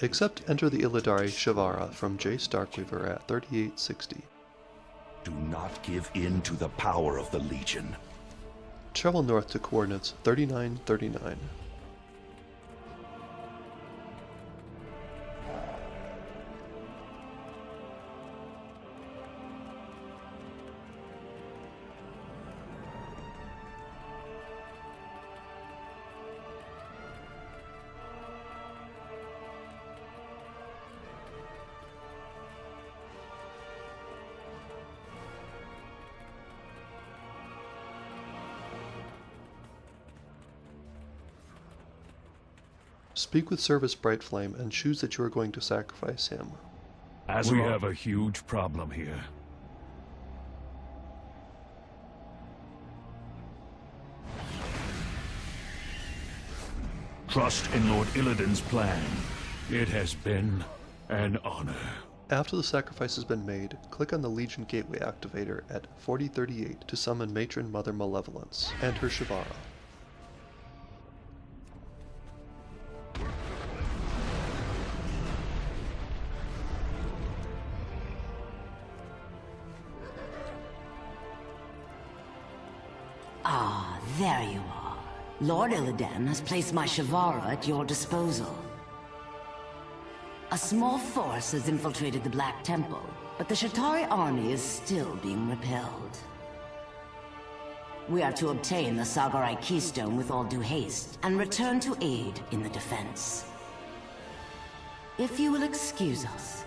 Except enter the Illidari Shivarra from Jace Darkweaver at 3860. Do not give in to the power of the Legion. Travel north to coordinates 3939. Speak with Sevis Brightflame and choose that you are going to sacrifice him. As we have a huge problem here. Trust in Lord Illidan's plan. It has been an honor. After the sacrifice has been made, click on the Legion Gateway activator at 4038 to summon Matron Mother Malevolence and her Shivarra. Ah, there you are. Lord Illidan has placed my Shivarra at your disposal. A small force has infiltrated the Black Temple, but the Shatari army is still being repelled. We are to obtain the Sargerite Keystone with all due haste, and return to aid in the defense. If you will excuse us.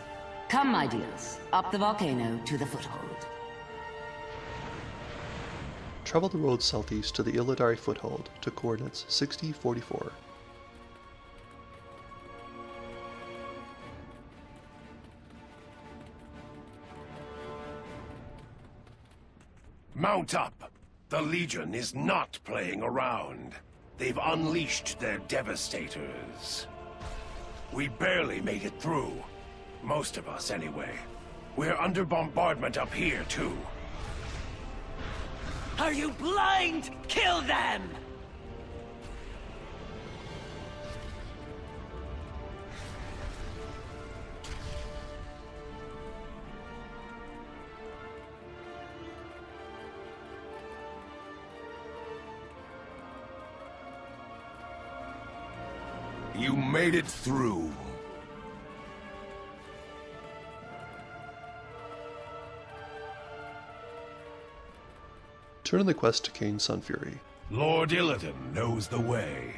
Come, my dears, up the volcano to the foothold. Travel the road southeast to the Illidari Foothold to coordinates 6044. Mount up! The Legion is not playing around. They've unleashed their devastators. We barely made it through. Most of us, anyway. We're under bombardment up here, too. Are you blind? Kill them! You made it through. Turn in the quest to Kayn Sunfury. Lord Illidan knows the way.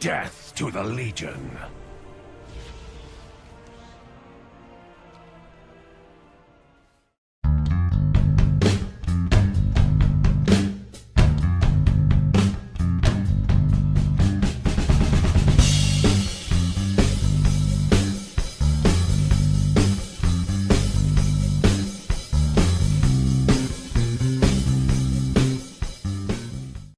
Death to the Legion.